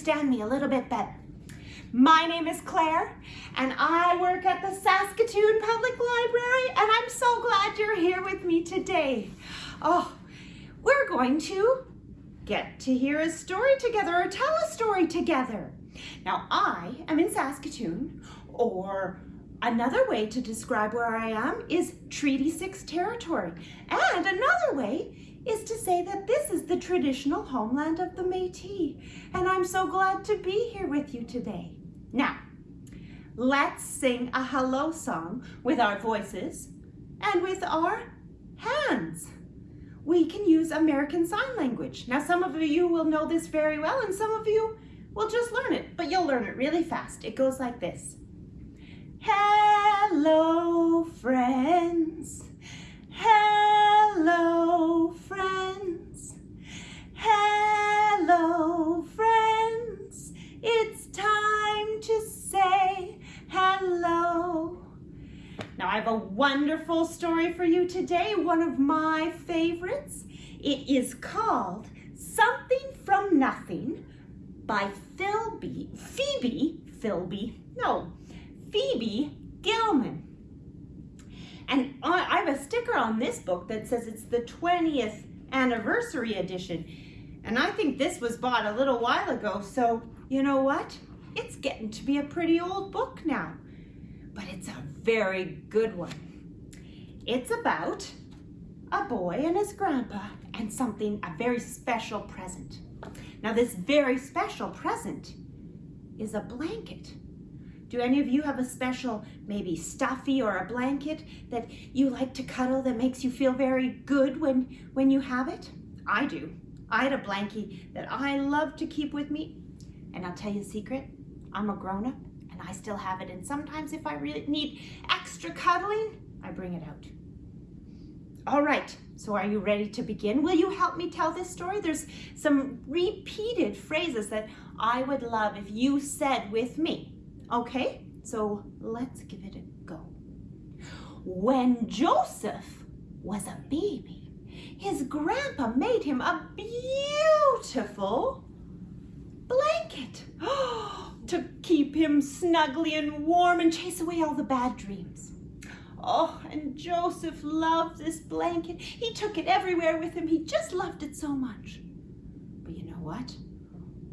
understand me a little bit better. My name is Claire, and I work at the Saskatoon Public Library, and I'm so glad you're here with me today. Oh, we're going to get to hear a story together or tell a story together. Now, I am in Saskatoon, or another way to describe where I am is Treaty 6 territory. And another way is to say that this is the traditional homeland of the Métis. And I'm so glad to be here with you today. Now, let's sing a hello song with our voices and with our hands. We can use American Sign Language. Now, some of you will know this very well and some of you will just learn it, but you'll learn it really fast. It goes like this. Hello, friends. Hello, friends. Hello, friends. It's time to say hello. Now, I have a wonderful story for you today, one of my favorites. It is called Something from Nothing by Philby, Phoebe, Philby, no, Phoebe Gilman. And I have a sticker on this book that says it's the 20th anniversary edition. And I think this was bought a little while ago, so you know what? It's getting to be a pretty old book now, but it's a very good one. It's about a boy and his grandpa and something, a very special present. Now this very special present is a blanket. Do any of you have a special, maybe stuffy or a blanket that you like to cuddle that makes you feel very good when, when you have it? I do. I had a blankie that I love to keep with me. And I'll tell you a secret, I'm a grown-up and I still have it. And sometimes if I really need extra cuddling, I bring it out. All right, so are you ready to begin? Will you help me tell this story? There's some repeated phrases that I would love if you said with me. Okay, so let's give it a go. When Joseph was a baby, his grandpa made him a beautiful blanket to keep him snugly and warm and chase away all the bad dreams. Oh, and Joseph loved this blanket. He took it everywhere with him. He just loved it so much. But you know what?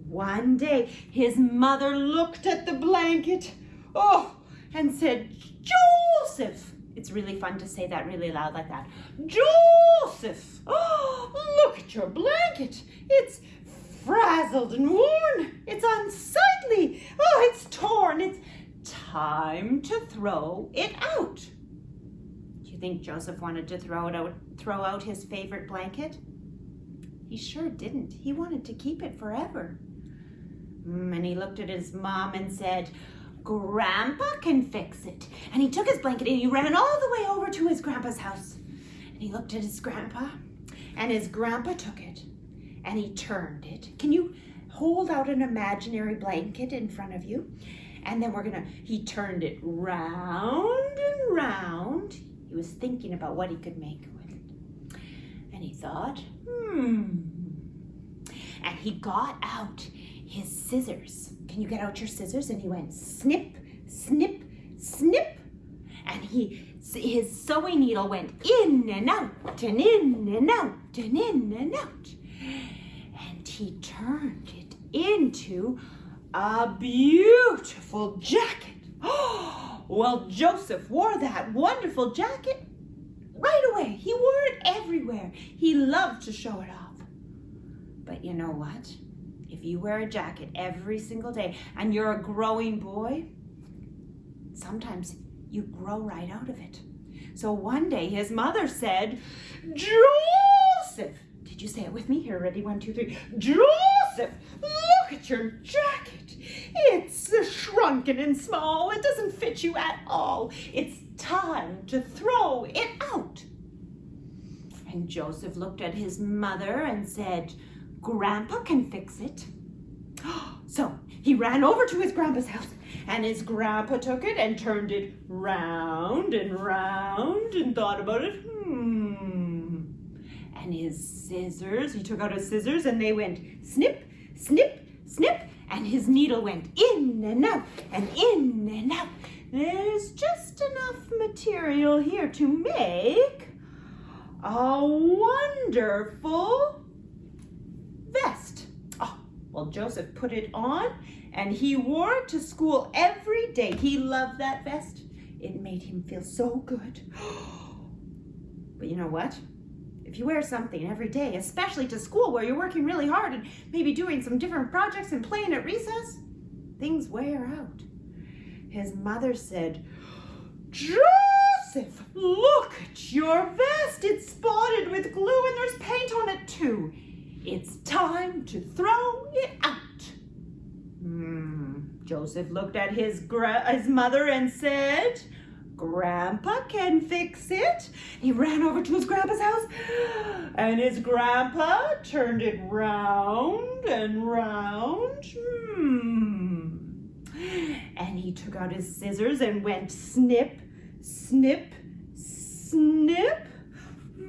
One day, his mother looked at the blanket, oh, and said, Joseph. It's really fun to say that really loud like that. Joseph, oh, look at your blanket. It's frazzled and worn. It's unsightly. Oh, it's torn. It's time to throw it out. Do you think Joseph wanted to throw it out, throw out his favorite blanket? He sure didn't. He wanted to keep it forever. And he looked at his mom and said, Grandpa can fix it. And he took his blanket and he ran all the way over to his grandpa's house. And he looked at his grandpa and his grandpa took it and he turned it. Can you hold out an imaginary blanket in front of you? And then we're gonna, he turned it round and round. He was thinking about what he could make with it. And he thought, hmm. And he got out his scissors. Can you get out your scissors? And he went snip, snip, snip. And he, his sewing needle went in and out and in and out and in and out. And he turned it into a beautiful jacket. well, Joseph wore that wonderful jacket right away. He wore it everywhere. He loved to show it off. But you know what? If you wear a jacket every single day and you're a growing boy, sometimes you grow right out of it. So one day his mother said, Joseph, did you say it with me? Here, ready, one, two, three. Joseph, look at your jacket. It's shrunken and small. It doesn't fit you at all. It's time to throw it out. And Joseph looked at his mother and said, Grandpa can fix it. So he ran over to his grandpa's house and his grandpa took it and turned it round and round and thought about it. Hmm. And his scissors, he took out his scissors and they went snip, snip, snip, and his needle went in and out and in and out. There's just enough material here to make a wonderful well, Joseph put it on and he wore it to school every day. He loved that vest. It made him feel so good. But you know what? If you wear something every day, especially to school where you're working really hard and maybe doing some different projects and playing at recess, things wear out. His mother said, Joseph, look at your vest. It's spotted with glue and there's paint on it too. It's time to throw it out. Hmm. Joseph looked at his, his mother and said, Grandpa can fix it. He ran over to his grandpa's house and his grandpa turned it round and round. Hmm. And he took out his scissors and went snip, snip, snip.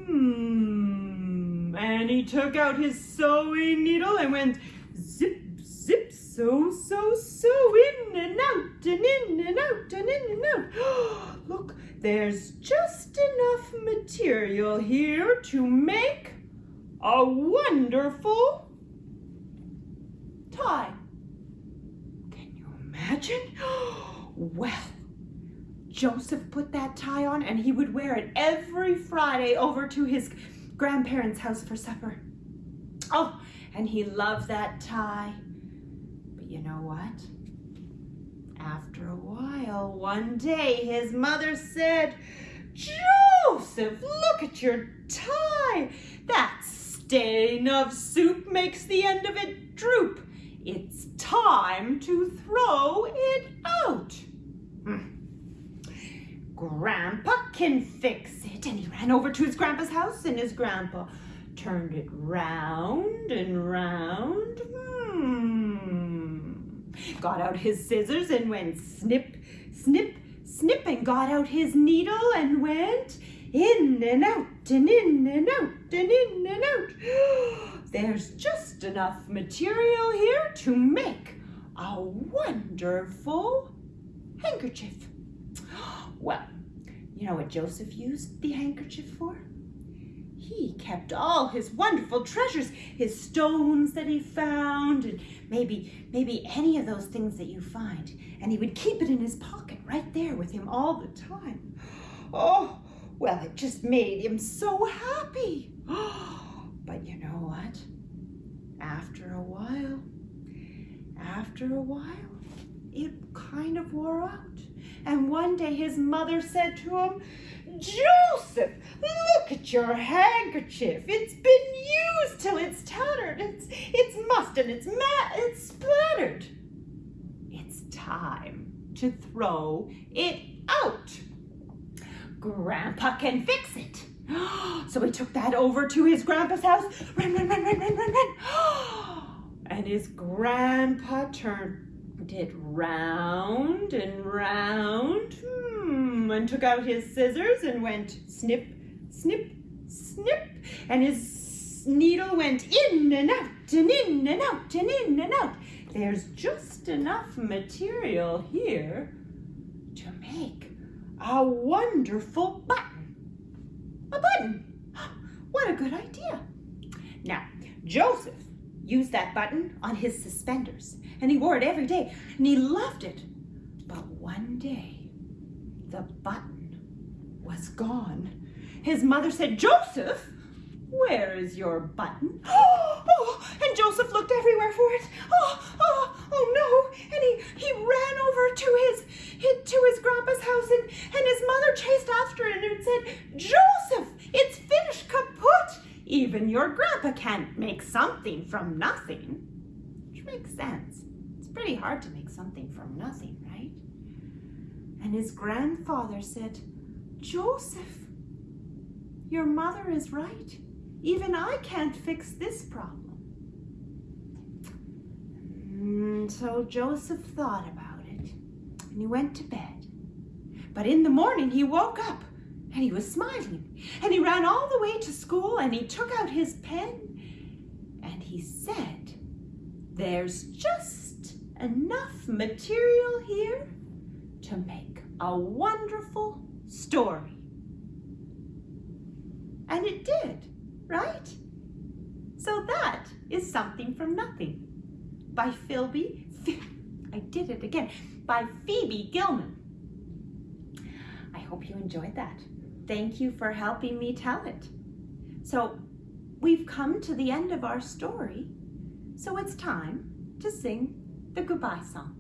Hmm. And he took out his sewing needle and went zip, zip, so, so, so, in and out, and in and out, and in and out. Look, there's just enough material here to make a wonderful tie. Can you imagine? Well, Joseph put that tie on and he would wear it every Friday over to his grandparents' house for supper. Oh, and he loved that tie. But you know what? After a while, one day, his mother said, Joseph, look at your tie. That stain of soup makes the end of it droop. It's time to throw it out. Hmm. Grandpa can fix it. And he ran over to his grandpa's house and his grandpa turned it round and round. Hmm. Got out his scissors and went snip, snip, snip and got out his needle and went in and out and in and out and in and out. There's just enough material here to make a wonderful handkerchief. Well, you know what Joseph used the handkerchief for? He kept all his wonderful treasures, his stones that he found, and maybe, maybe any of those things that you find. And he would keep it in his pocket right there with him all the time. Oh, well, it just made him so happy. But you know what? After a while, after a while, it kind of wore out. One day his mother said to him, Joseph, look at your handkerchief. It's been used till it's tattered. It's, it's mussed and it's, ma it's splattered. It's time to throw it out. Grandpa can fix it. So he took that over to his grandpa's house. Run, run, run, run, run, run, run. And his grandpa turned it round and round. Hmm, and took out his scissors and went snip, snip, snip. And his needle went in and out and in and out and in and out. There's just enough material here to make a wonderful button. A button. What a good idea. Now, Joseph used that button on his suspenders and he wore it every day and he loved it. But one day, the button was gone. His mother said, Joseph, where is your button? Oh, and Joseph looked everywhere for it. Oh, oh, oh no. And he, he ran over to his, his to his grandpa's house and, and his mother chased after it and said, Joseph, it's finished kaput. Even your grandpa can't make something from nothing. Which makes sense. It's pretty hard to make something from nothing, right? And his grandfather said, Joseph, your mother is right. Even I can't fix this problem. And so Joseph thought about it and he went to bed. But in the morning he woke up and he was smiling and he ran all the way to school and he took out his pen and he said, there's just enough material here to make a wonderful story. And it did, right? So that is Something from Nothing by Philby, I did it again, by Phoebe Gilman. I hope you enjoyed that. Thank you for helping me tell it. So we've come to the end of our story, so it's time to sing the goodbye song.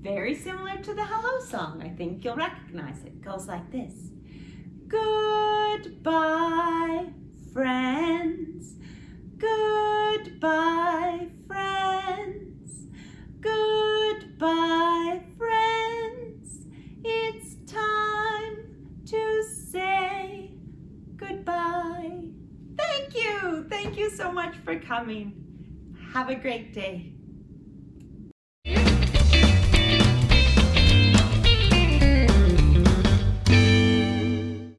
Very similar to the hello song. I think you'll recognize it. goes like this. Goodbye, friends. Goodbye, friends. Goodbye, for coming. Have a great day.